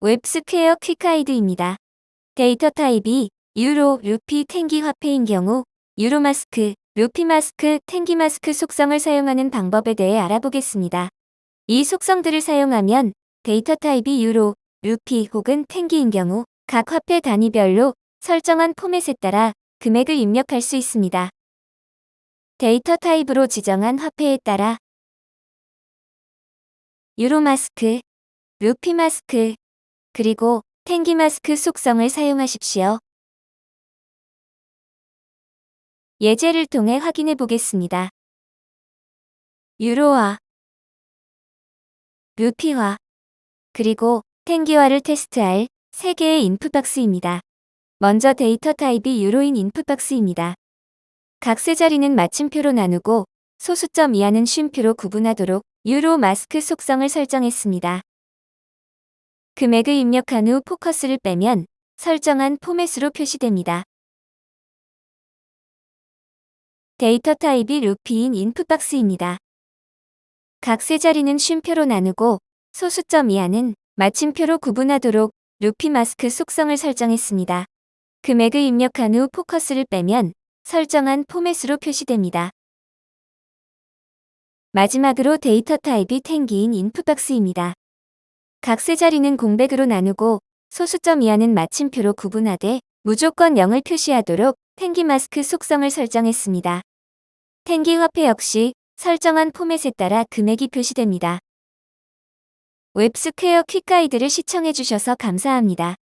웹스퀘어 quick guide입니다. 데이터 타입이 유로, 루피, 텡게 화폐인 경우 유로마스크, 루피마스크, 텡게마스크 속성을 사용하는 방법에 대해 알아보겠습니다. 이 속성들을 사용하면 데이터 타입이 유로, 루피 혹은 텡게인 경우 각 화폐 단위별로 설정한 포맷에 따라 금액을 입력할 수 있습니다. 데이터 타입으로 지정한 화폐에 따라 유로마스크, 루피마스크, 그리고 텡게 마스크 속성을 사용하십시오. 예제를 통해 확인해 보겠습니다. 유로화, 루피화, 그리고 텡게화를 테스트할 3개의 input box입니다. 먼저 데이터 타입이 유로인 input box입니다. 각 세 자리는 마침표로 나누고 소수점 이하는 쉼표로 구분하도록 유로 마스크 속성을 설정했습니다. 금액을 입력한 후 포커스를 빼면 설정한 포맷으로 표시됩니다. 데이터 타입이 루피인 input box입니다. 각 세 자리는 쉼표로 나누고 소수점 이하는 마침표로 구분하도록 루피 마스크 속성을 설정했습니다. 금액을 입력한 후 포커스를 빼면 설정한 포맷으로 표시됩니다. 마지막으로 데이터 타입이 텡게인 input box입니다. 각 세 자리는 공백으로 나누고 소수점 이하는 마침표로 구분하되 무조건 0을 표시하도록 텡게 마스크 속성을 설정했습니다. 텡게 화폐 역시 설정한 포맷에 따라 금액이 표시됩니다. 웹스퀘어 quick guide를 시청해주셔서 감사합니다.